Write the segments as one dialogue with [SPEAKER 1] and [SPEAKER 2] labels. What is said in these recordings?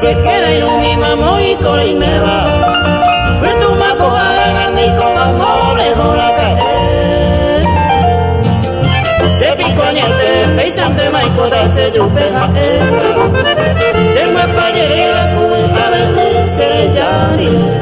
[SPEAKER 1] se queda y un imamo y con el me va. Pues tu maco a ganar y con amor lejos la cae. Se pico añete, peisante maicota se yupeja Se me payere la cuba a ver se le llari.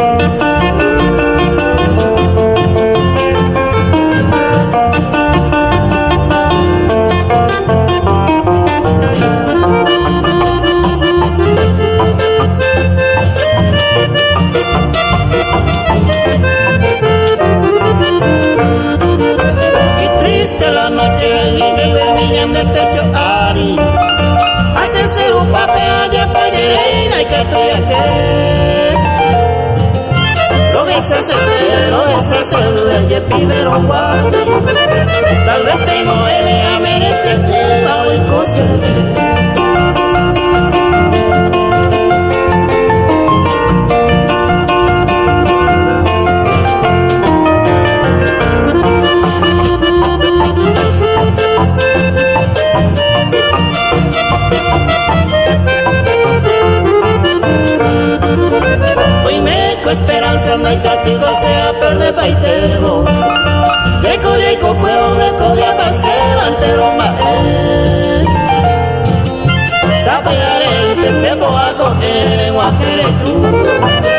[SPEAKER 1] Tal vez te mueve a merecer el cosa esperanza no hay castigo perder paitebo que colla y copueo que colla pase antero mae sapeare que se boa coger en guajere tú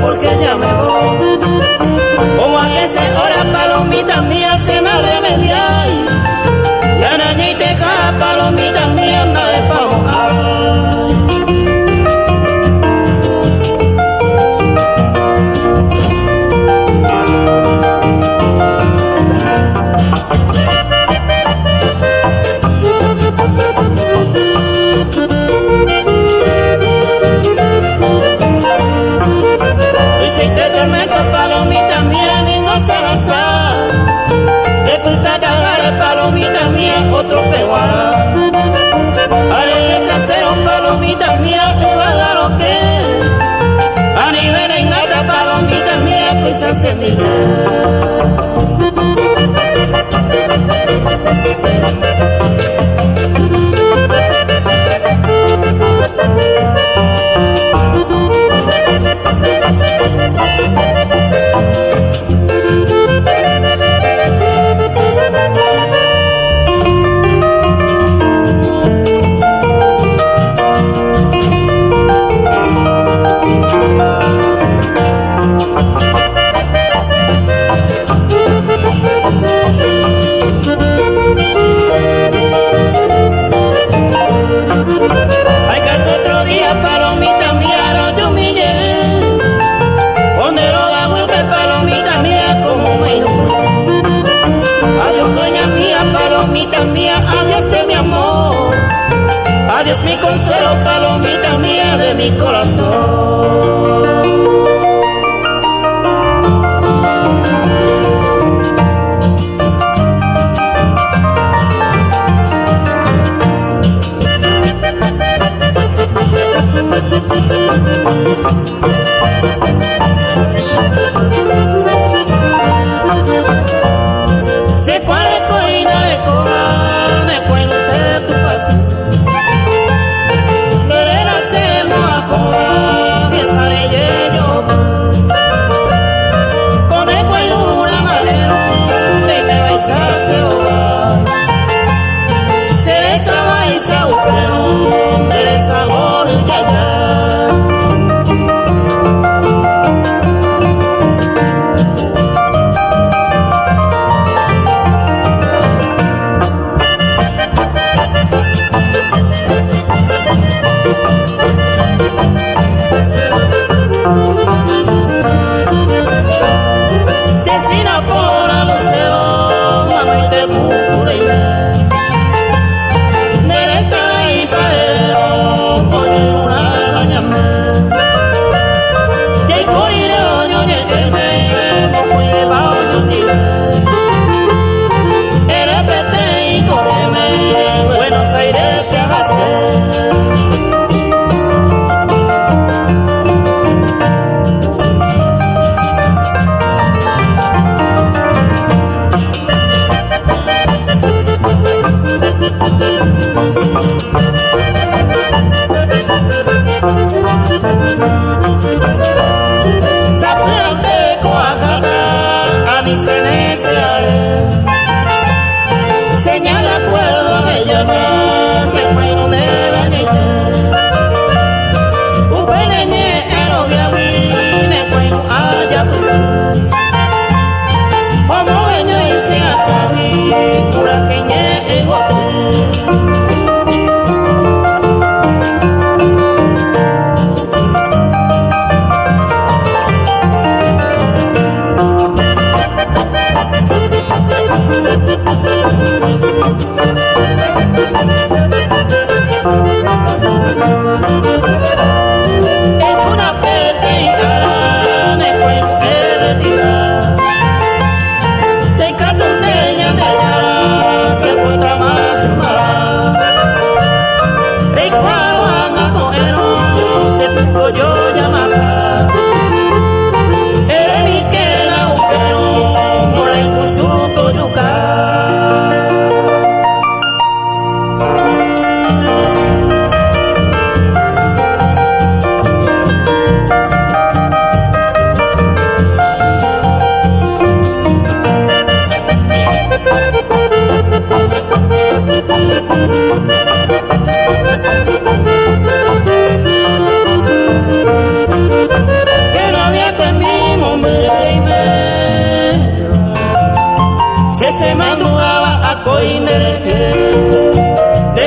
[SPEAKER 1] porque ya me koinere de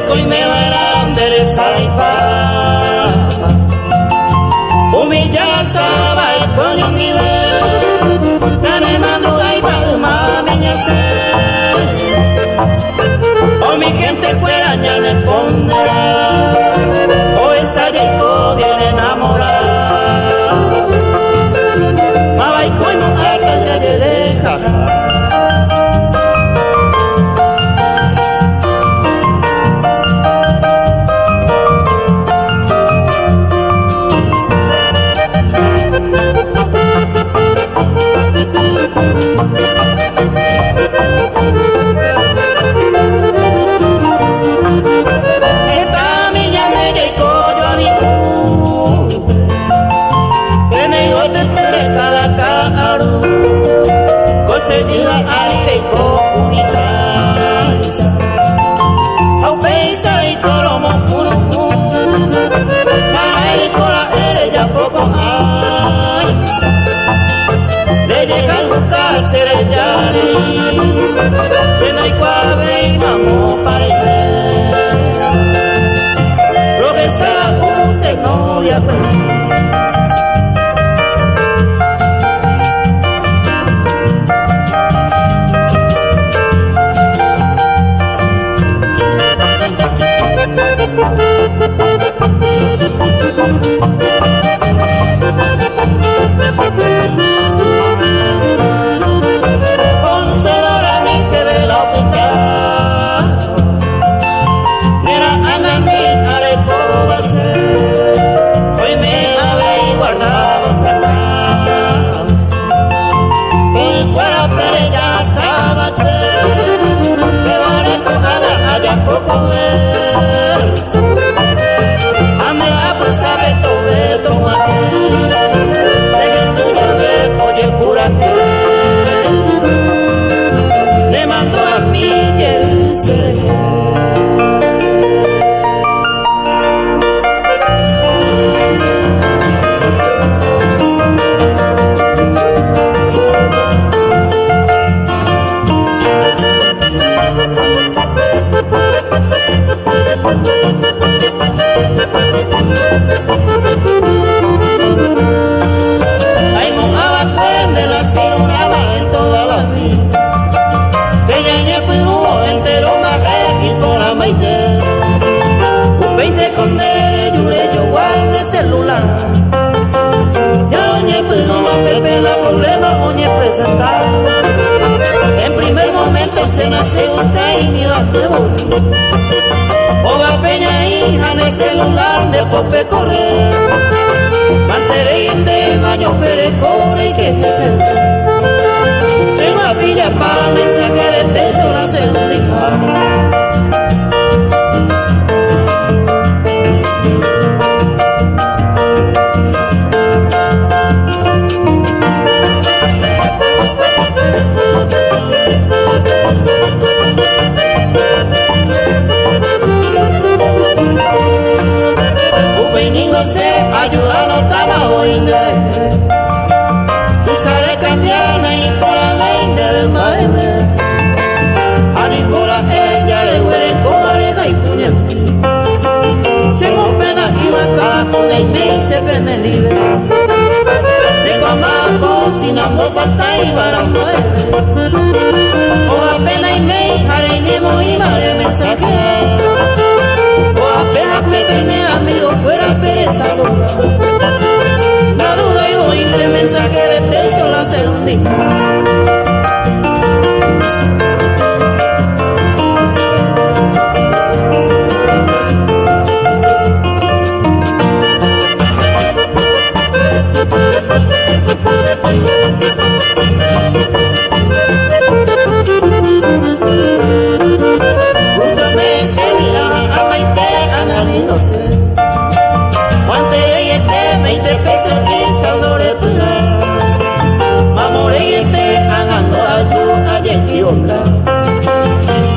[SPEAKER 1] roca.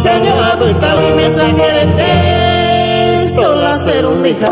[SPEAKER 1] Señor abultado y mensajero de texto, la serundija.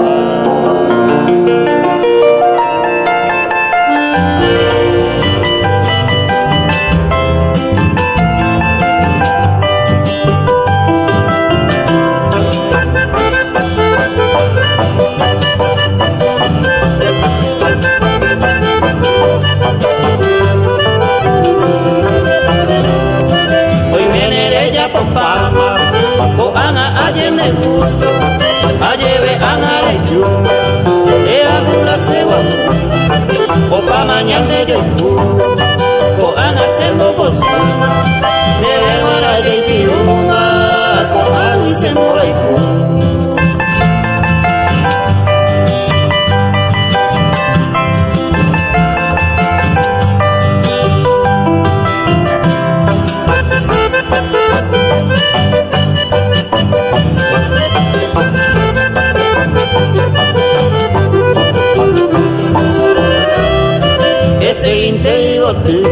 [SPEAKER 1] peyote,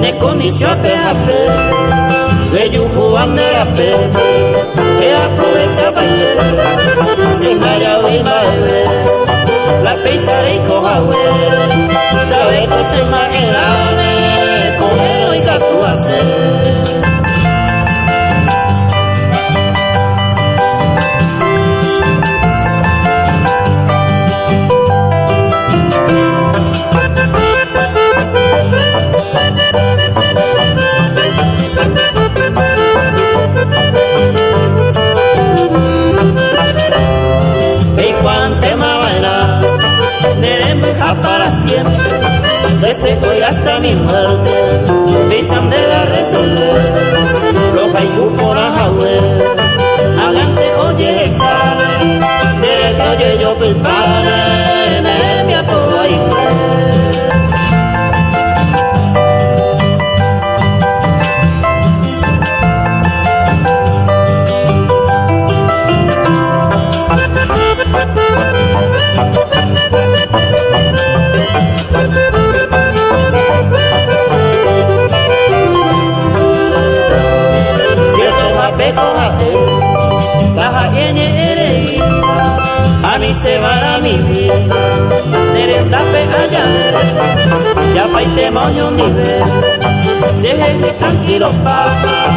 [SPEAKER 1] nekondisiope ape, beyuhu anderape, que aprovecha baile, sin ayawe baile, la peisare y cojawe, sabe que se maera. hasta mi muerte, dicen de la resolver, los ayudas. yo nivel. Déjenme tranquilo papá,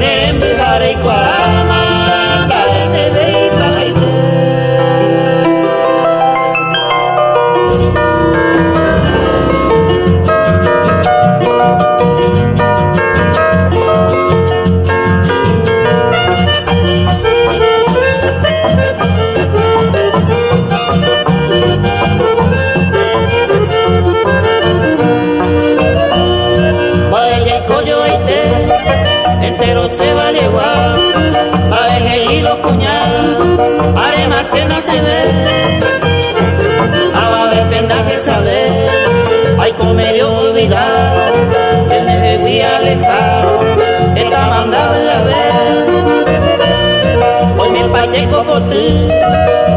[SPEAKER 1] en Vergara y Cuarama.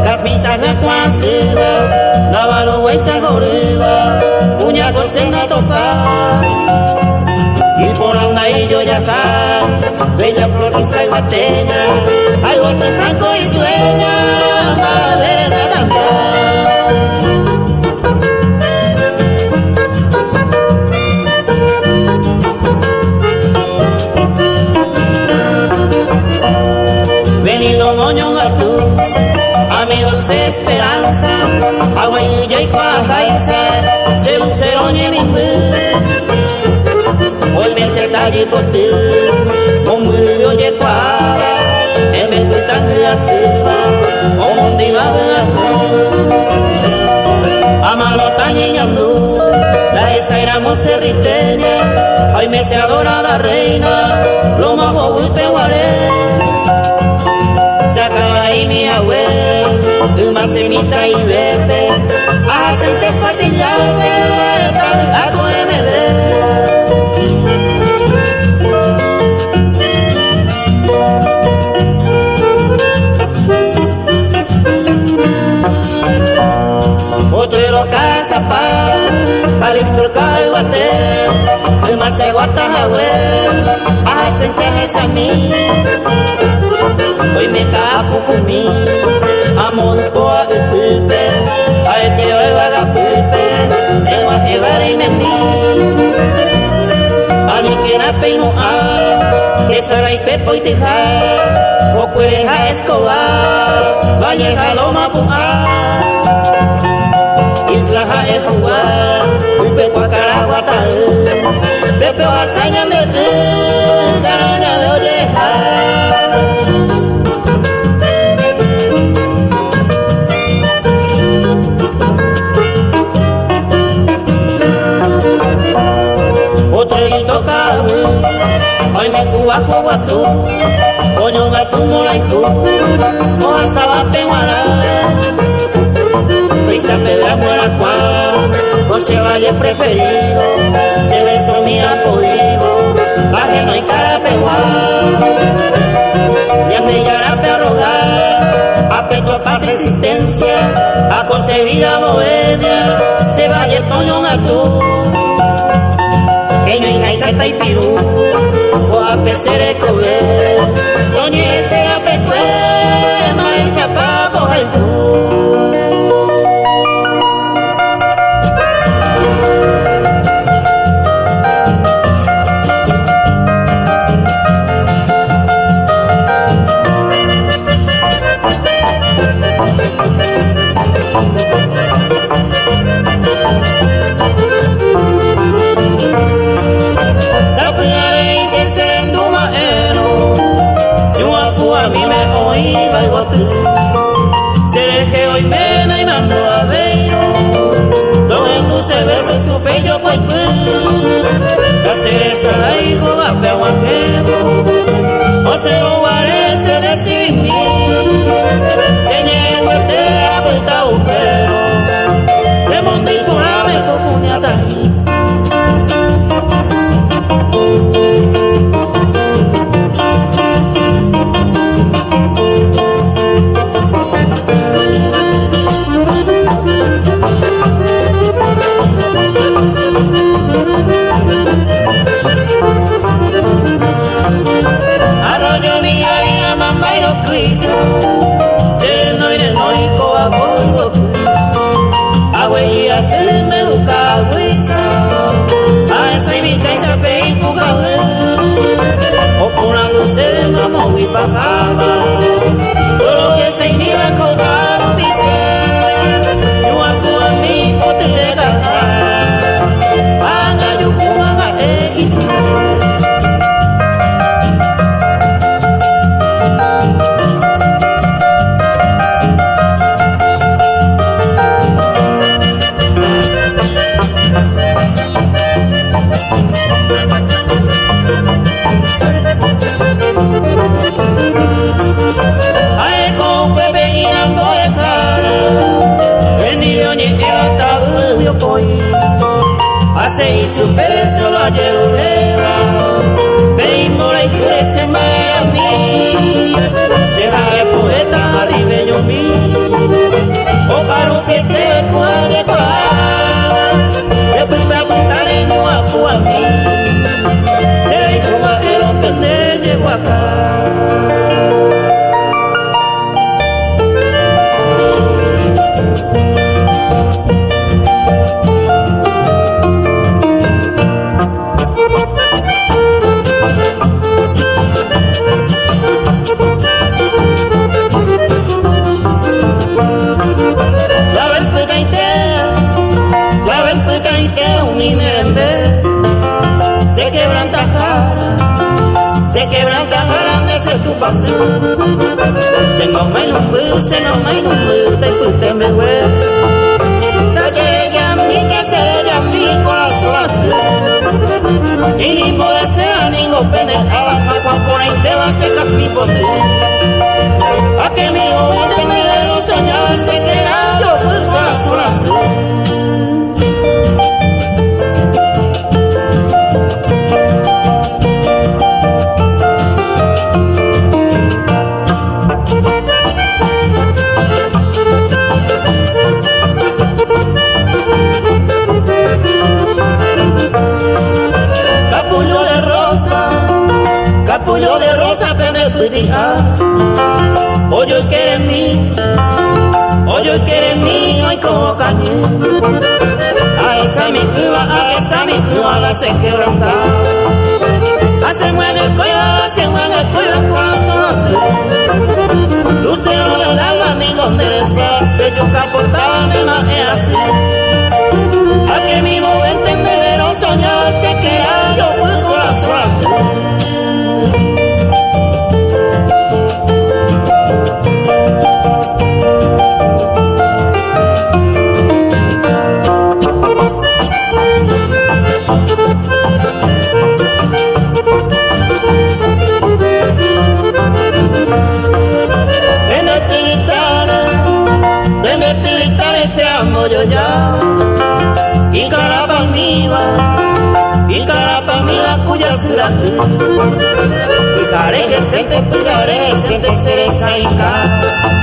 [SPEAKER 1] Kapisa na kwazeba Navaro wa isalgoreba Kuña gorsena topa. Y por anda y yo ya Bella flor y salvateña Algo tan franco y sueña Madre allí por ti. Como yo llego En vez de tan asiva Como te iba a ver Amalo tan niñando La esa era monserriteña Hoy me se adorada reina Lo bobo y Se acaba ahí mi abuelo más semita y bebé Hacen te se guata hawe a sentenes a mí. Hoy me capo kumi amor po a pepe a este hoy va a pepe me va a llevar y me mi a mí que na peino a que será y pepo y teja o cuereja escobar va a llegar hae kongwa upe kwa kara wa ta pepe wa sanya ne te kana yo de ha Otra toca hoy me cuba guasu Oño gato molaiko Oa salate guara guará. Prisa pedra muera cual, José Valle preferido, se besó mi apoyo, baje no hay cara peguar. Ya me yará te rogar, apeto para existencia, a concebida bohemia, se vaya toño tú. Eño y salta y pirú, o a pecer el cobre, doña y care que se te pigare se te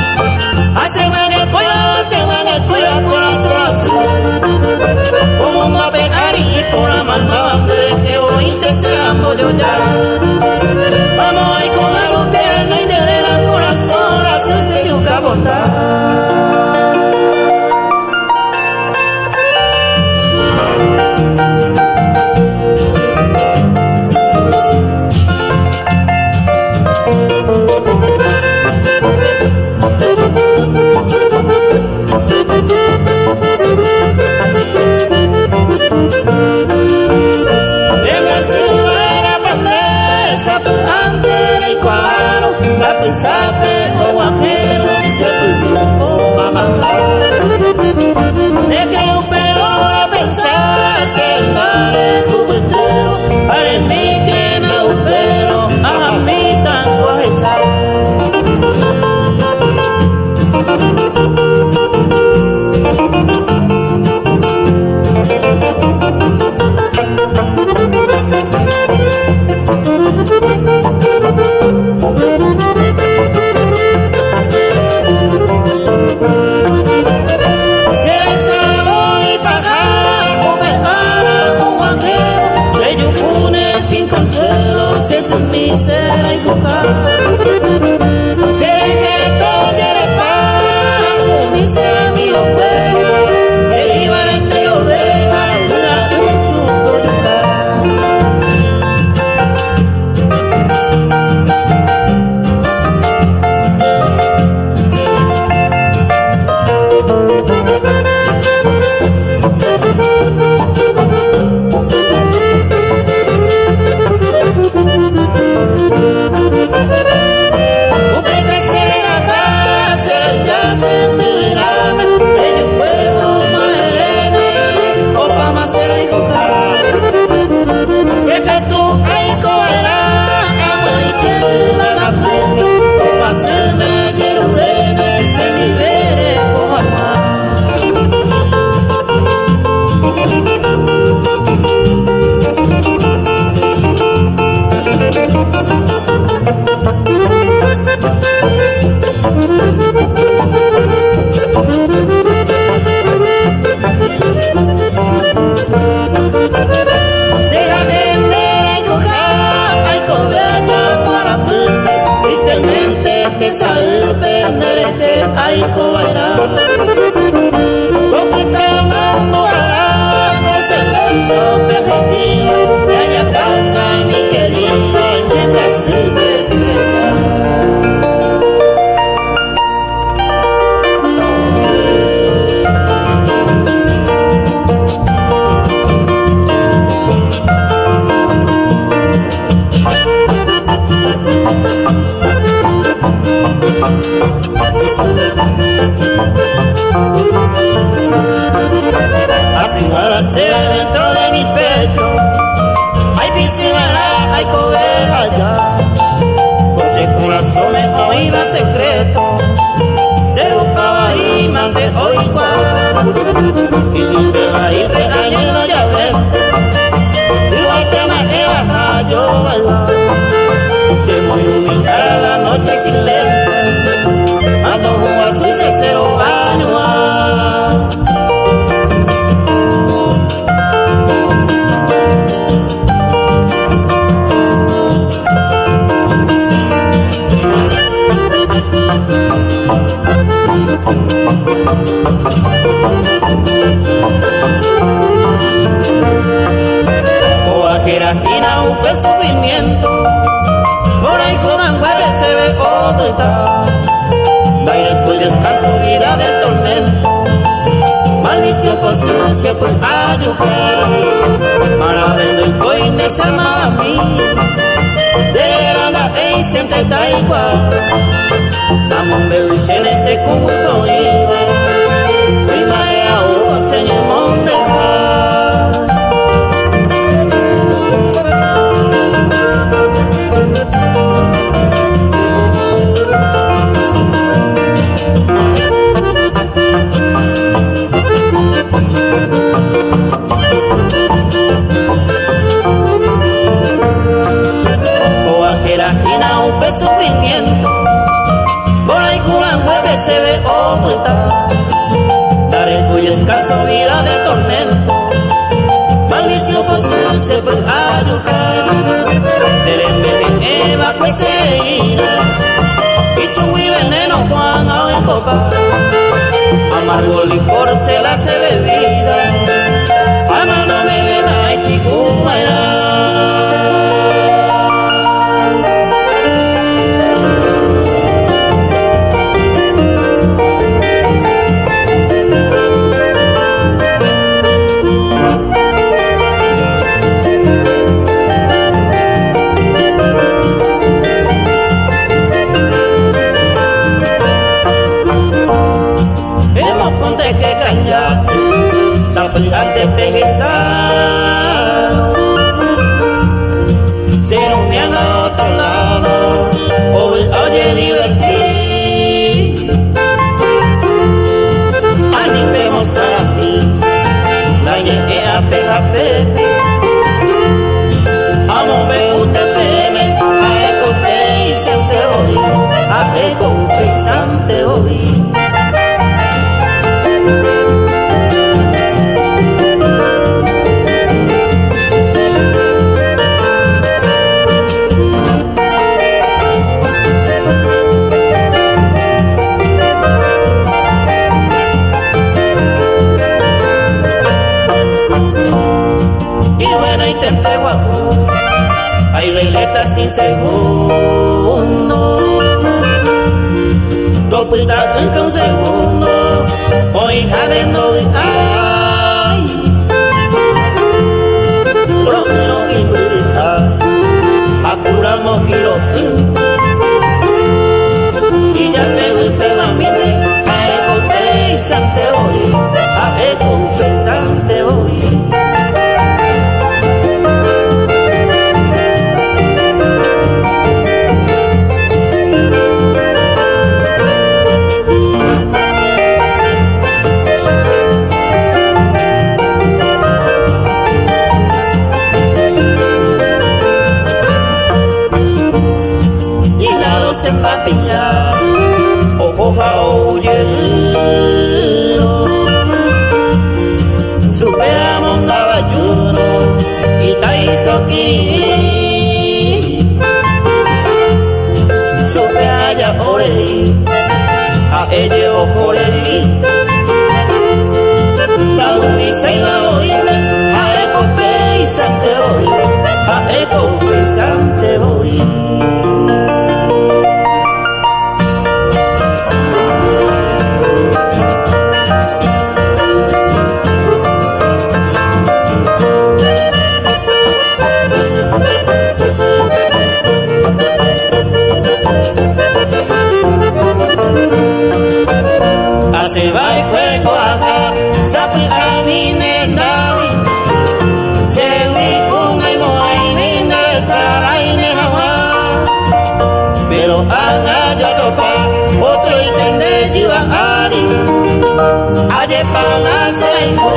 [SPEAKER 1] de palacio en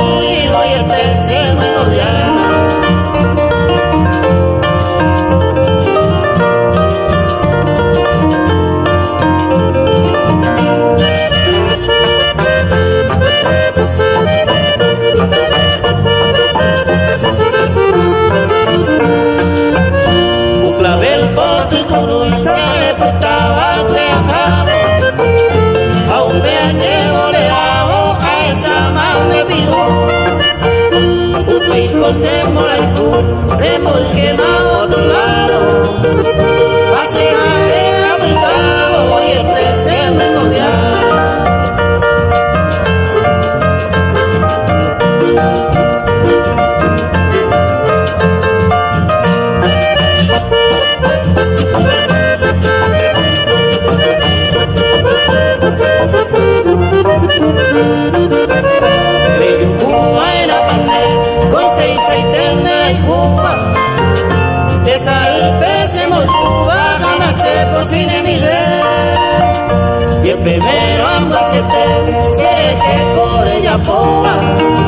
[SPEAKER 1] beber ambas se te se por ella poa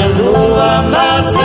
[SPEAKER 1] abajo